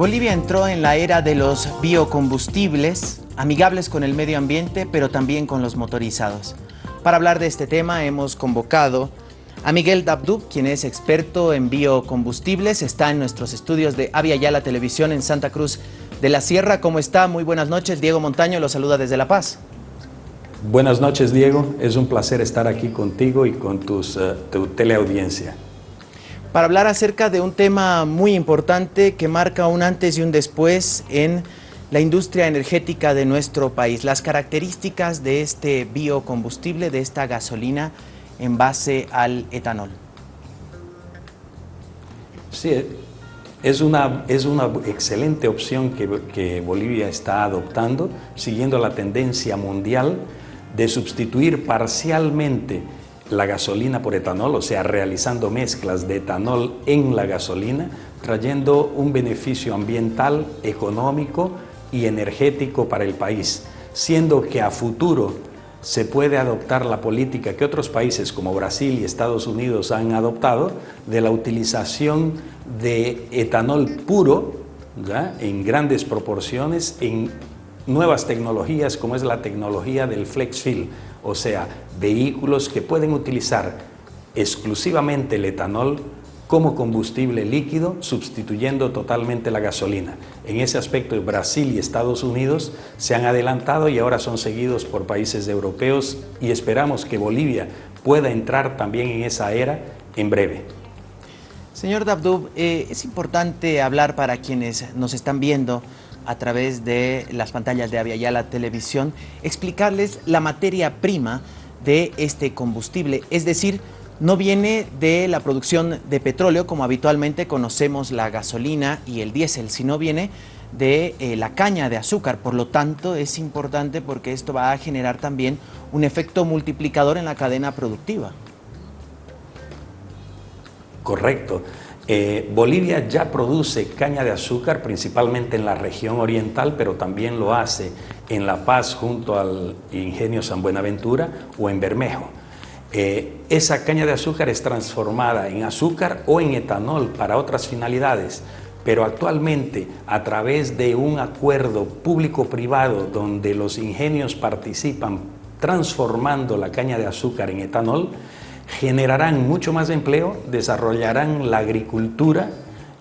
Bolivia entró en la era de los biocombustibles, amigables con el medio ambiente, pero también con los motorizados. Para hablar de este tema hemos convocado a Miguel Dabdub, quien es experto en biocombustibles, está en nuestros estudios de Avia Yala Televisión en Santa Cruz de la Sierra. ¿Cómo está? Muy buenas noches. Diego Montaño lo saluda desde La Paz. Buenas noches, Diego. Es un placer estar aquí contigo y con tus, uh, tu teleaudiencia para hablar acerca de un tema muy importante que marca un antes y un después en la industria energética de nuestro país, las características de este biocombustible, de esta gasolina en base al etanol. Sí, es una, es una excelente opción que, que Bolivia está adoptando, siguiendo la tendencia mundial de sustituir parcialmente la gasolina por etanol, o sea, realizando mezclas de etanol en la gasolina, trayendo un beneficio ambiental, económico y energético para el país, siendo que a futuro se puede adoptar la política que otros países como Brasil y Estados Unidos han adoptado de la utilización de etanol puro en grandes proporciones en nuevas tecnologías como es la tecnología del flex fill, o sea, vehículos que pueden utilizar exclusivamente el etanol como combustible líquido, sustituyendo totalmente la gasolina. En ese aspecto, Brasil y Estados Unidos se han adelantado y ahora son seguidos por países europeos y esperamos que Bolivia pueda entrar también en esa era en breve. Señor Dabdub, eh, es importante hablar para quienes nos están viendo a través de las pantallas de Avia la Televisión, explicarles la materia prima de este combustible, es decir, no viene de la producción de petróleo como habitualmente conocemos la gasolina y el diésel, sino viene de eh, la caña de azúcar. Por lo tanto, es importante porque esto va a generar también un efecto multiplicador en la cadena productiva. Correcto. Eh, Bolivia ya produce caña de azúcar principalmente en la región oriental, pero también lo hace en La Paz junto al ingenio San Buenaventura o en Bermejo. Eh, esa caña de azúcar es transformada en azúcar o en etanol para otras finalidades, pero actualmente a través de un acuerdo público-privado donde los ingenios participan transformando la caña de azúcar en etanol, generarán mucho más empleo, desarrollarán la agricultura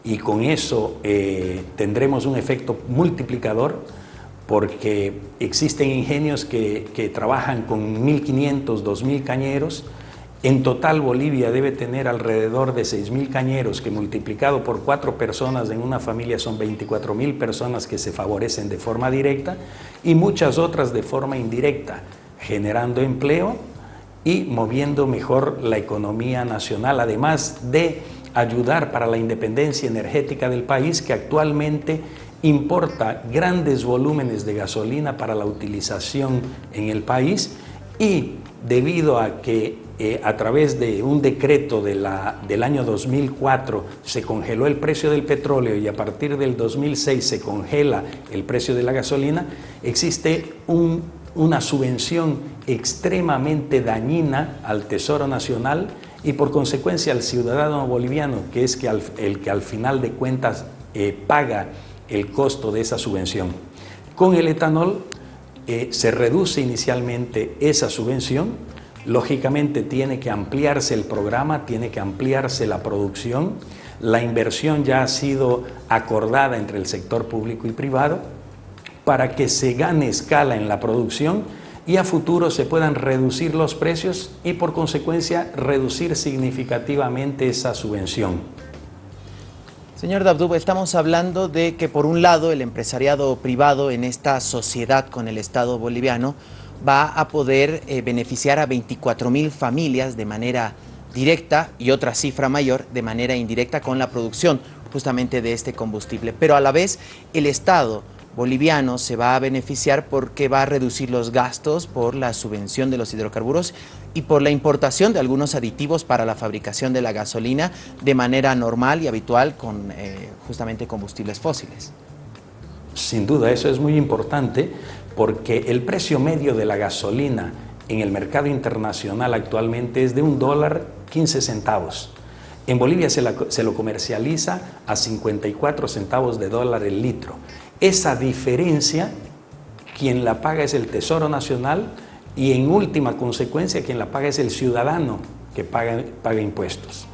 y con eso eh, tendremos un efecto multiplicador porque existen ingenios que, trabajan con 1.500, 2.000 cañeros. En total Bolivia debe tener alrededor de 6.000 cañeros que multiplicado por cuatro personas en una familia son 24.000 personas que se favorecen de forma directa y muchas otras de forma indirecta, generando empleo y moviendo mejor la economía nacional, además de ayudar para la independencia energética del país que actualmente importa grandes volúmenes de gasolina para la utilización en el país. Y debido a que eh, a través de un decreto del año 2004 se congeló el precio del petróleo y a partir del 2006 se congela el precio de la gasolina, existe un una subvención extremadamente dañina al Tesoro Nacional y por consecuencia al ciudadano boliviano, que es que el que al final de cuentas eh, paga el costo de esa subvención. Con el etanol eh, se reduce inicialmente esa subvención, lógicamente tiene que ampliarse el programa, tiene que ampliarse la producción, la inversión ya ha sido acordada entre el sector público y privado, para que se gane escala en la producción y a futuro se puedan reducir los precios y por consecuencia reducir significativamente esa subvención. Señor Dabdub, estamos hablando de que por un lado el empresariado privado en esta sociedad con el Estado boliviano va a poder eh, beneficiar a 24 mil familias de manera directa y otra cifra mayor de manera indirecta con la producción justamente de este combustible. Pero a la vez el Estado boliviano se va a beneficiar porque va a reducir los gastos por la subvención de los hidrocarburos y por la importación de algunos aditivos para la fabricación de la gasolina de manera normal y habitual con eh, justamente combustibles fósiles. Sin duda, eso es muy importante porque el precio medio de la gasolina en el mercado internacional actualmente es de un dólar 15 centavos. En Bolivia se, se, lo comercializa a 54 centavos de dólar el litro. Esa diferencia, quien la paga es el Tesoro Nacional y en última consecuencia quien la paga es el ciudadano que paga, impuestos.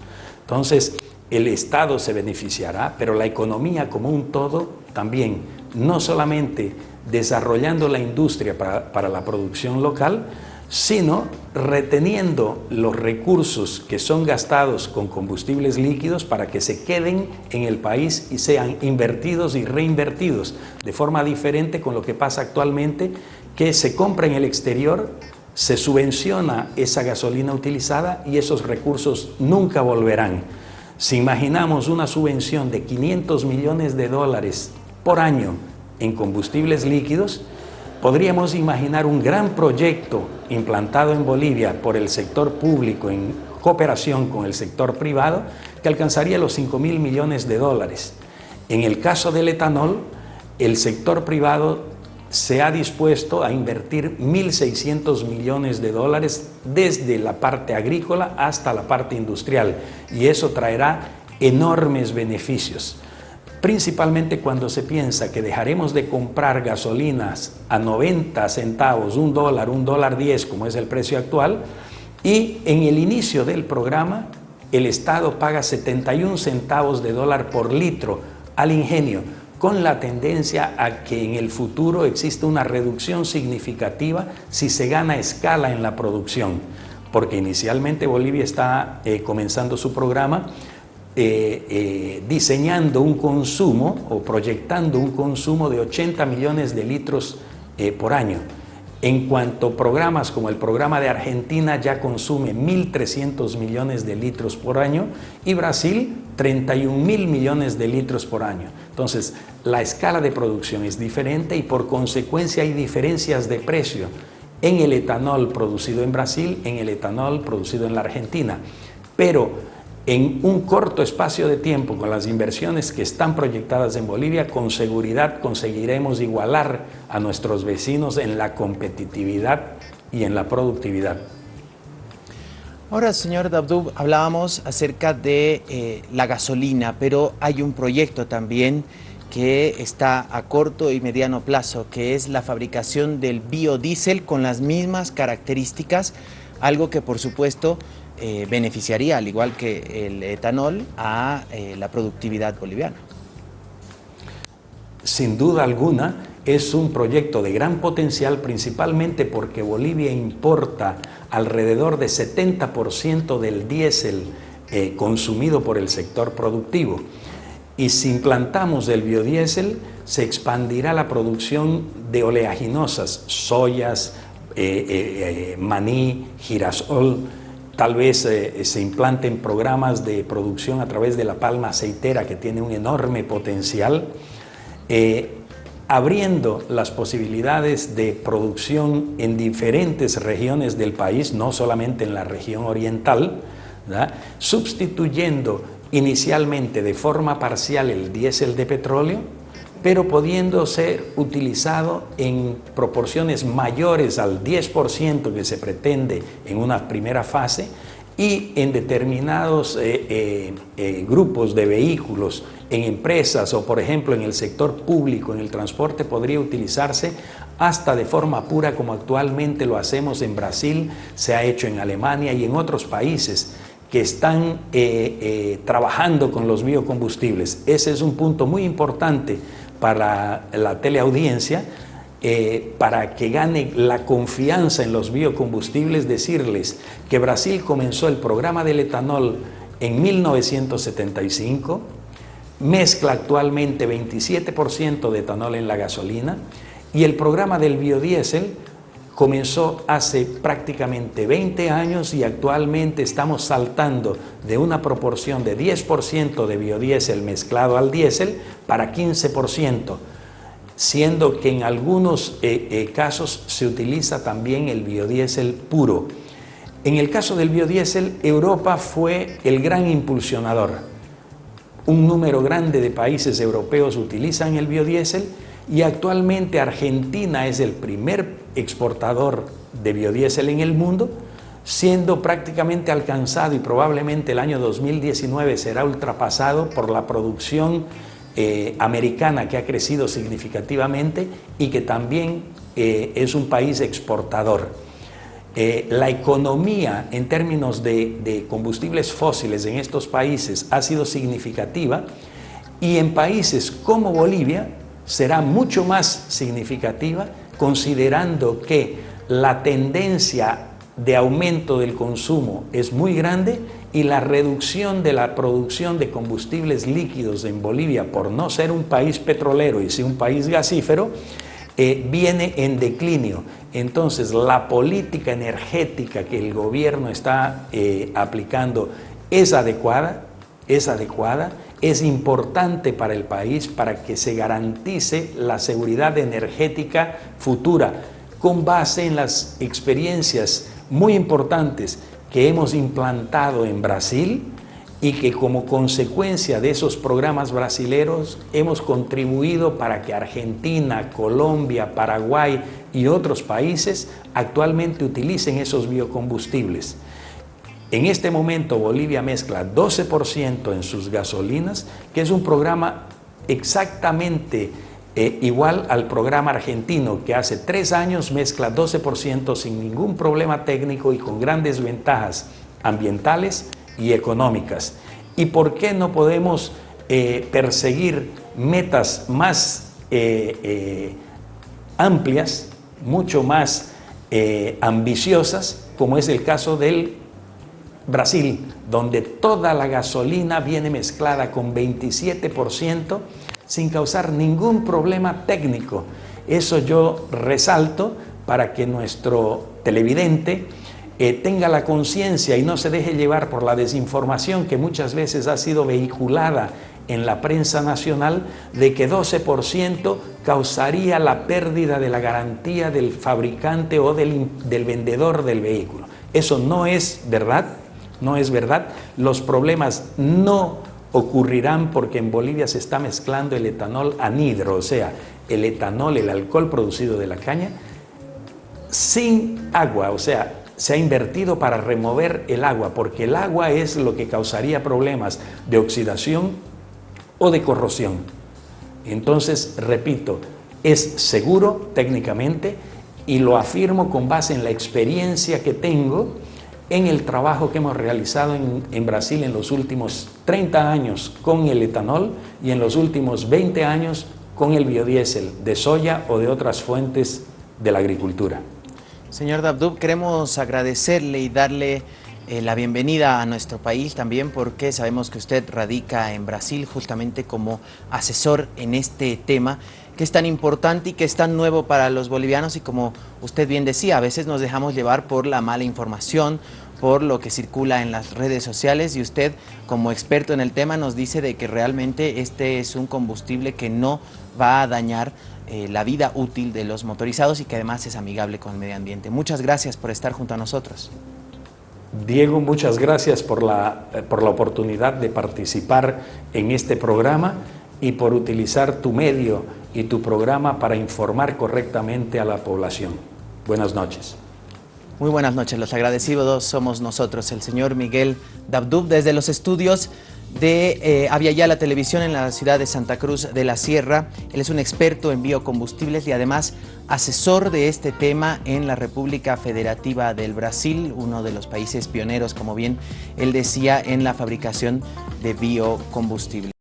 Entonces, el Estado se beneficiará, pero la economía como un todo también, no solamente desarrollando la industria para, para la producción local, sino reteniendo los recursos que son gastados con combustibles líquidos para que se queden en el país y sean invertidos y reinvertidos de forma diferente con lo que pasa actualmente, que se compra en el exterior, se subvenciona esa gasolina utilizada y esos recursos nunca volverán. Si imaginamos una subvención de 500 millones de dólares por año en combustibles líquidos, podríamos imaginar un gran proyecto implantado en Bolivia por el sector público en cooperación con el sector privado que alcanzaría los 5 mil millones de dólares. En el caso del etanol, el sector privado se ha dispuesto a invertir 1.600 millones de dólares desde la parte agrícola hasta la parte industrial y eso traerá enormes beneficios principalmente cuando se piensa que dejaremos de comprar gasolinas a 90 centavos, un dólar, un dólar 10, como es el precio actual, y en el inicio del programa el Estado paga 71 centavos de dólar por litro al ingenio, con la tendencia a que en el futuro exista una reducción significativa si se gana escala en la producción, porque inicialmente Bolivia está eh, comenzando su programa eh, eh, diseñando un consumo o proyectando un consumo de 80 millones de litros eh, por año. En cuanto programas como el programa de Argentina ya consume 1.300 millones de litros por año y Brasil 31 mil millones de litros por año. Entonces, la escala de producción es diferente y por consecuencia hay diferencias de precio en el etanol producido en Brasil, en el etanol producido en la Argentina. Pero en un corto espacio de tiempo con las inversiones que están proyectadas en Bolivia, con seguridad conseguiremos igualar a nuestros vecinos en la competitividad y en la productividad. Ahora, señor Dabdub, hablábamos acerca de eh, la gasolina, pero hay un proyecto también que está a corto y mediano plazo, que es la fabricación del biodiesel con las mismas características, algo que por supuesto eh, beneficiaría, al igual que el etanol, a eh, la productividad boliviana. Sin duda alguna, es un proyecto de gran potencial, principalmente porque Bolivia importa alrededor de 70% del diésel eh, consumido por el sector productivo. Y si implantamos el biodiesel, se expandirá la producción de oleaginosas, soyas, maní, girasol, Tal vez eh, se implanten programas de producción a través de la palma aceitera que tiene un enorme potencial, eh, abriendo las posibilidades de producción en diferentes regiones del país, no solamente en la región oriental, sustituyendo inicialmente de forma parcial el diésel de petróleo pero pudiendo ser utilizado en proporciones mayores al 10% que se pretende en una primera fase y en determinados eh, eh, eh, grupos de vehículos, en empresas o por ejemplo en el sector público, en el transporte, podría utilizarse hasta de forma pura como actualmente lo hacemos en Brasil, se ha hecho en Alemania y en otros países que están trabajando con los biocombustibles. Ese es un punto muy importante para la teleaudiencia, eh, para que gane la confianza en los biocombustibles, decirles que Brasil comenzó el programa del etanol en 1975, mezcla actualmente 27% de etanol en la gasolina y el programa del biodiesel comenzó hace prácticamente 20 años y actualmente estamos saltando de una proporción de 10% de biodiesel mezclado al diésel para 15%, siendo que en algunos eh, eh, casos se utiliza también el biodiesel puro. En el caso del biodiesel, Europa fue el gran impulsionador. Un número grande de países europeos utilizan el biodiesel y actualmente Argentina es el primer exportador de biodiesel en el mundo, siendo prácticamente alcanzado y probablemente el año 2019 será ultrapasado por la producción eh, americana que ha crecido significativamente y que también eh, es un país exportador. Eh, la economía en términos de, de combustibles fósiles en estos países ha sido significativa y en países como Bolivia será mucho más significativa considerando que la tendencia de aumento del consumo es muy grande y la reducción de la producción de combustibles líquidos en Bolivia por no ser un país petrolero y sí un país gasífero, eh, viene en declinio. Entonces la política energética que el gobierno está eh, aplicando es adecuada, es adecuada, es importante para el país para que se garantice la seguridad energética futura con base en las experiencias muy importantes que hemos implantado en Brasil y que como consecuencia de esos programas brasileros hemos contribuido para que Argentina, Colombia, Paraguay y otros países actualmente utilicen esos biocombustibles. En este momento Bolivia mezcla 12% en sus gasolinas, que es un programa exactamente eh, igual al programa argentino que hace tres años mezcla 12% sin ningún problema técnico y con grandes ventajas ambientales y económicas. ¿Y por qué no podemos eh, perseguir metas más eh, amplias, mucho más ambiciosas, como es el caso del Brasil, donde toda la gasolina viene mezclada con 27%, sin causar ningún problema técnico. Eso yo resalto para que nuestro televidente eh, tenga la conciencia y no se deje llevar por la desinformación que muchas veces ha sido vehiculada en la prensa nacional de que 12% causaría la pérdida de la garantía del fabricante o del, del vendedor del vehículo. Eso no es verdad, no es verdad. Los problemas no ocurrirán porque en Bolivia se está mezclando el etanol anhidro, o sea, el etanol, el alcohol producido de la caña, sin agua, o sea, se ha invertido para remover el agua, porque el agua es lo que causaría problemas de oxidación o de corrosión. Entonces, repito, es seguro técnicamente y lo afirmo con base en la experiencia que tengo en el trabajo que hemos realizado en, Brasil en los últimos 30 años con el etanol y en los últimos 20 años con el biodiesel de soya o de otras fuentes de la agricultura. Señor Dabdub, queremos agradecerle y darle eh, la bienvenida a nuestro país también porque sabemos que usted radica en Brasil justamente como asesor en este tema que es tan importante y que es tan nuevo para los bolivianos y como usted bien decía, a veces nos dejamos llevar por la mala información, por lo que circula en las redes sociales y usted como experto en el tema nos dice de que realmente este es un combustible que no va a dañar eh, la vida útil de los motorizados y que además es amigable con el medio ambiente. Muchas gracias por estar junto a nosotros. Diego, muchas gracias por la, eh, por la oportunidad de participar en este programa y por utilizar tu medio y tu programa para informar correctamente a la población. Buenas noches. Muy buenas noches, los agradecidos somos nosotros, el señor Miguel Dabdub, desde los estudios de eh, Aviala Televisión en la ciudad de Santa Cruz de la Sierra. Él es un experto en biocombustibles y además asesor de este tema en la República Federativa del Brasil, uno de los países pioneros, como bien él decía, en la fabricación de biocombustibles.